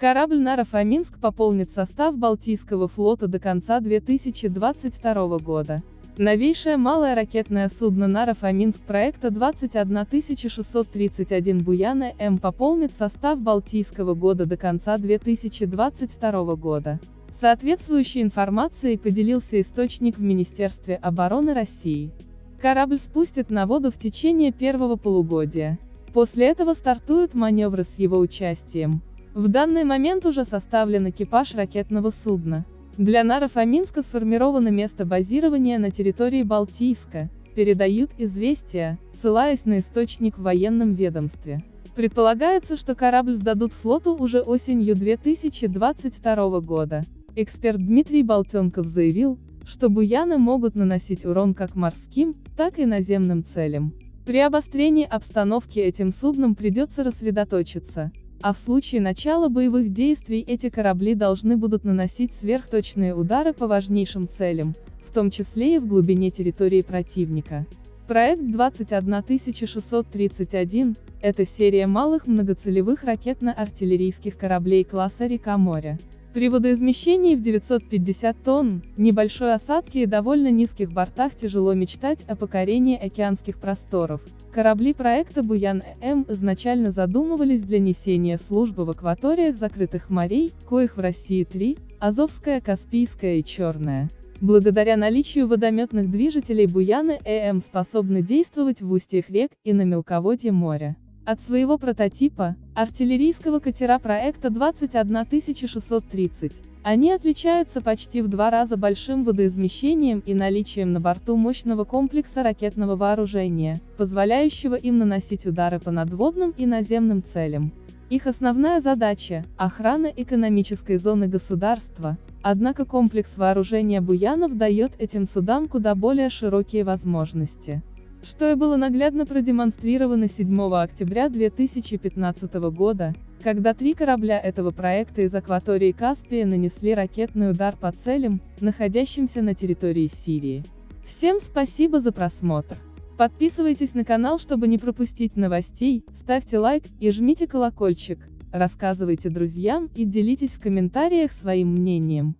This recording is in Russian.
Корабль «Наро-Фоминск» пополнит состав Балтийского флота до конца 2022 года. Новейшее малое ракетное судно «Наро-Фоминск» проекта 21631 «Буяна М» пополнит состав Балтийского года до конца 2022 года. Соответствующей информацией поделился источник в Министерстве обороны России. Корабль спустят на воду в течение первого полугодия. После этого стартуют маневры с его участием. В данный момент уже составлен экипаж ракетного судна. Для Наро-Фоминска сформировано место базирования на территории Балтийска, передают известия, ссылаясь на источник в военном ведомстве. Предполагается, что корабль сдадут флоту уже осенью 2022 года. Эксперт Дмитрий Болтенков заявил, что буяны могут наносить урон как морским, так и наземным целям. При обострении обстановки этим судном придется рассредоточиться, а в случае начала боевых действий эти корабли должны будут наносить сверхточные удары по важнейшим целям, в том числе и в глубине территории противника. Проект 21631 – это серия малых многоцелевых ракетно-артиллерийских кораблей класса «Река-море». При водоизмещении в 950 тонн, небольшой осадке и довольно низких бортах тяжело мечтать о покорении океанских просторов. Корабли проекта «Буян-М» изначально задумывались для несения службы в акваториях закрытых морей, коих в России три – Азовская, Каспийская и Черная. Благодаря наличию водометных движителей «Буяны-ЭМ» способны действовать в устьях рек и на мелководье моря. От своего прототипа, артиллерийского катера проекта 21630, они отличаются почти в два раза большим водоизмещением и наличием на борту мощного комплекса ракетного вооружения, позволяющего им наносить удары по надводным и наземным целям. Их основная задача – охрана экономической зоны государства, однако комплекс вооружения Буянов дает этим судам куда более широкие возможности что и было наглядно продемонстрировано 7 октября 2015 года, когда три корабля этого проекта из акватории Каспия нанесли ракетный удар по целям, находящимся на территории Сирии. Всем спасибо за просмотр. Подписывайтесь на канал, чтобы не пропустить новостей, ставьте лайк и жмите колокольчик, рассказывайте друзьям и делитесь в комментариях своим мнением.